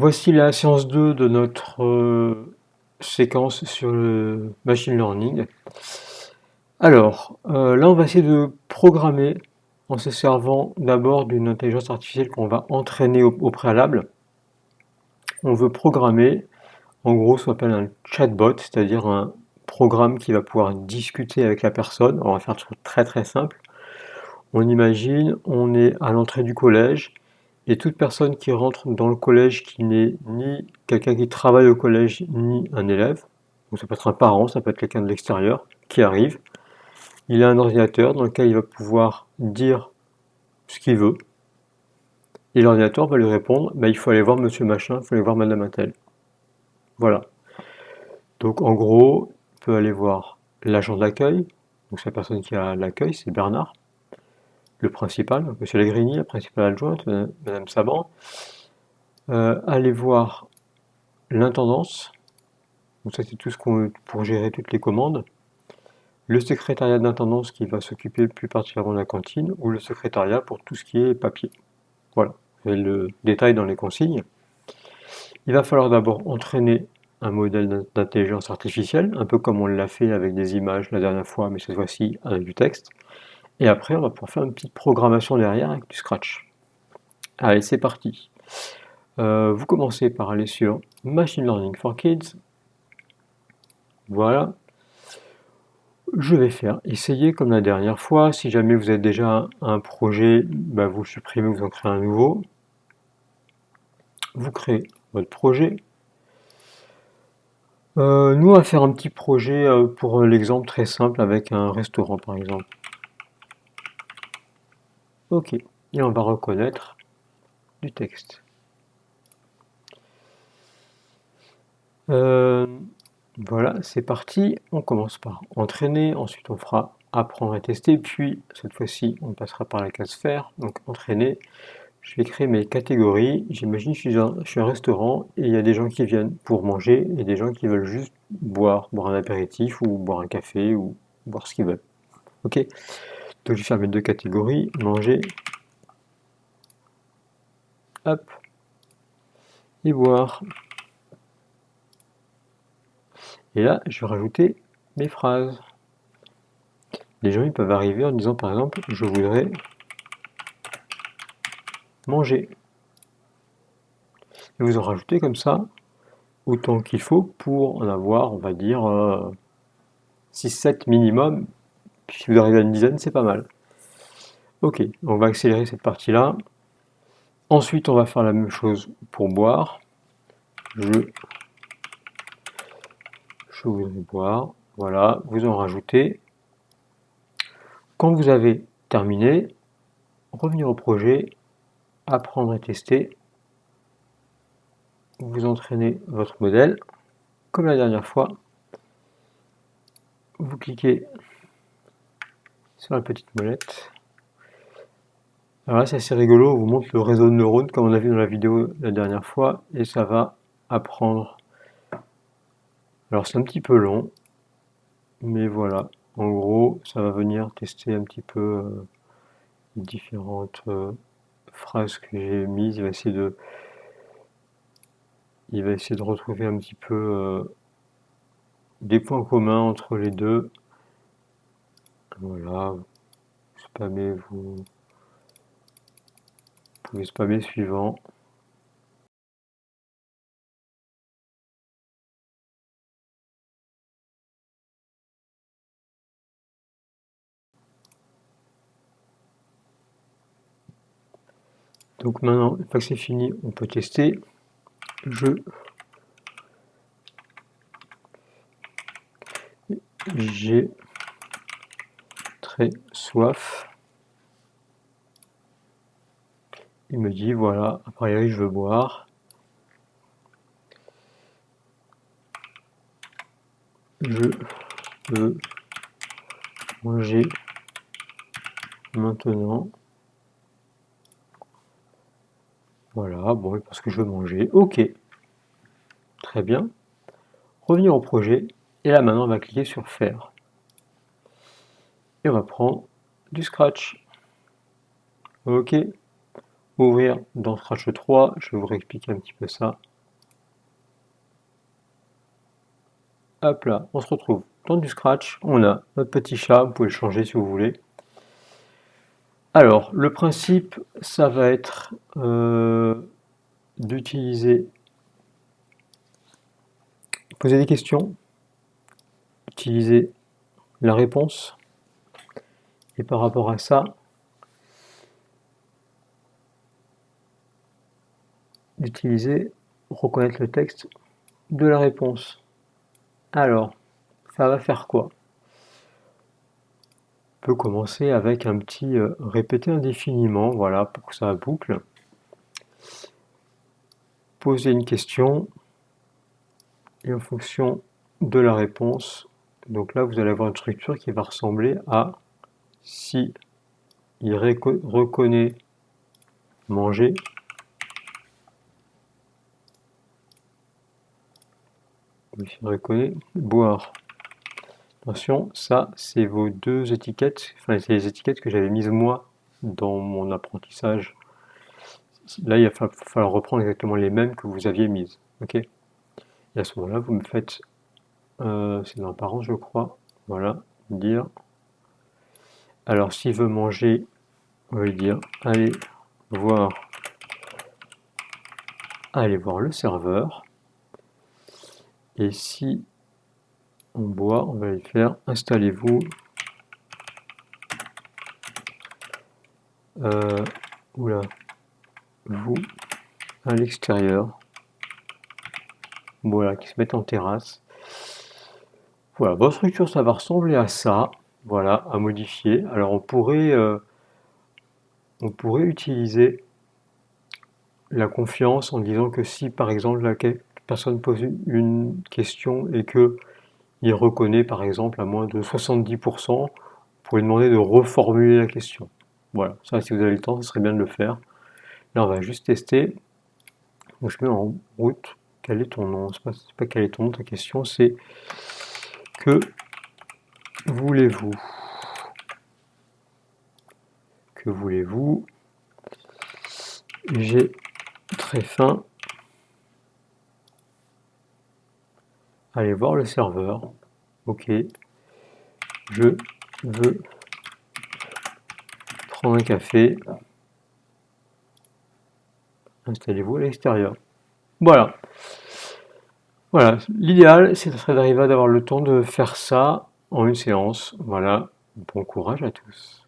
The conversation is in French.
Voici la séance 2 de notre euh, séquence sur le machine learning. Alors, euh, là on va essayer de programmer en se servant d'abord d'une intelligence artificielle qu'on va entraîner au, préalable. On veut programmer, en gros, ce qu'on appelle un chatbot, c'est-à-dire un programme qui va pouvoir discuter avec la personne. On va faire très très simple. On imagine, on est à l'entrée du collège, et toute personne qui rentre dans le collège qui n'est ni quelqu'un qui travaille au collège, ni un élève, donc ça peut être un parent, ça peut être quelqu'un de l'extérieur, qui arrive, il a un ordinateur dans lequel il va pouvoir dire ce qu'il veut, et l'ordinateur va lui répondre, bah, il faut aller voir monsieur machin, il faut aller voir madame Intel. Voilà. Donc en gros, il peut aller voir l'agent d'accueil, donc c'est la personne qui a l'accueil, c'est Bernard, le principal, M. Legrini, la principale adjointe, Mme Saban, euh, aller voir l'intendance, donc ça c'est tout ce qu'on pour gérer toutes les commandes, le secrétariat d'intendance qui va s'occuper plus particulièrement de la cantine, ou le secrétariat pour tout ce qui est papier. Voilà, vous le détail dans les consignes. Il va falloir d'abord entraîner un modèle d'intelligence artificielle, un peu comme on l'a fait avec des images la dernière fois, mais cette fois-ci avec du texte. Et après, on va pouvoir faire une petite programmation derrière avec du Scratch. Allez, c'est parti. Euh, vous commencez par aller sur Machine Learning for Kids. Voilà. Je vais faire essayer comme la dernière fois. Si jamais vous avez déjà un projet, bah, vous supprimez, vous en créez un nouveau. Vous créez votre projet. Euh, nous, on va faire un petit projet euh, pour l'exemple très simple avec un restaurant par exemple. Ok, et on va reconnaître du texte. Euh, voilà, c'est parti. On commence par entraîner, ensuite on fera apprendre et tester, puis cette fois-ci on passera par la case faire, donc entraîner. Je vais créer mes catégories. J'imagine que je suis un restaurant et il y a des gens qui viennent pour manger et des gens qui veulent juste boire, boire un apéritif ou boire un café ou boire ce qu'ils veulent. Ok? Donc je faire mes deux catégories, manger, hop, et boire. Et là, je vais rajouter mes phrases. Les gens ils peuvent arriver en disant par exemple, je voudrais manger. Et vous en rajoutez comme ça autant qu'il faut pour en avoir, on va dire, 6-7 euh, minimum, si vous arrivez à une dizaine, c'est pas mal. Ok, on va accélérer cette partie-là. Ensuite, on va faire la même chose pour boire. Je, je voudrais boire. Voilà, vous en rajoutez. Quand vous avez terminé, revenir au projet, apprendre et tester. Vous entraînez votre modèle, comme la dernière fois. Vous cliquez sur la petite molette. Alors là, c'est assez rigolo, on vous montre le réseau de neurones, comme on a vu dans la vidéo la dernière fois, et ça va apprendre. Alors c'est un petit peu long, mais voilà. En gros, ça va venir tester un petit peu euh, différentes euh, phrases que j'ai mises. Il va essayer de, il va essayer de retrouver un petit peu euh, des points communs entre les deux. Voilà, spammez vous. Pouvez spammer suivant. Donc maintenant, une fois que c'est fini, on peut tester. Je j'ai soif. Il me dit, voilà, a priori je veux boire. Je veux manger maintenant. Voilà, bon, parce que je veux manger. Ok. Très bien. Revenir au projet. Et là maintenant, on va cliquer sur faire et reprend du Scratch. Ok. Ouvrir dans Scratch 3, je vais vous réexpliquer un petit peu ça. Hop là, on se retrouve dans du Scratch. On a notre petit chat, vous pouvez le changer si vous voulez. Alors, le principe, ça va être euh, d'utiliser... Poser des questions, utiliser la réponse et par rapport à ça, d'utiliser, reconnaître le texte de la réponse. Alors, ça va faire quoi? On peut commencer avec un petit euh, répéter indéfiniment, voilà, pour que ça boucle. Poser une question, et en fonction de la réponse, donc là vous allez avoir une structure qui va ressembler à si il reconnaît manger, il reconnaît boire. Attention, ça c'est vos deux étiquettes, enfin c'est les étiquettes que j'avais mises moi dans mon apprentissage. Là il va falloir reprendre exactement les mêmes que vous aviez mises. ok? Et à ce moment-là, vous me faites, euh, c'est dans parents je crois, voilà, dire alors s'il veut manger, on va dire allez voir, allez voir le serveur. Et si on boit, on va lui faire installez-vous euh, oula, vous à l'extérieur. Voilà, qui se met en terrasse. Voilà, votre structure, ça va ressembler à ça voilà, à modifier. Alors on pourrait, euh, on pourrait utiliser la confiance en disant que si par exemple la personne pose une question et que il reconnaît par exemple à moins de 70%, pour lui demander de reformuler la question. Voilà, ça si vous avez le temps, ce serait bien de le faire. Là on va juste tester. Je mets en route. Quel est ton nom? C'est pas, pas quel est ton nom, ta question, c'est que voulez-vous Que voulez-vous? J'ai très faim. Allez voir le serveur. Ok. Je veux prendre un café. Installez-vous à l'extérieur. Voilà. Voilà, l'idéal, c'est d'arriver à d'avoir le temps de faire ça en une séance. Voilà, bon courage à tous.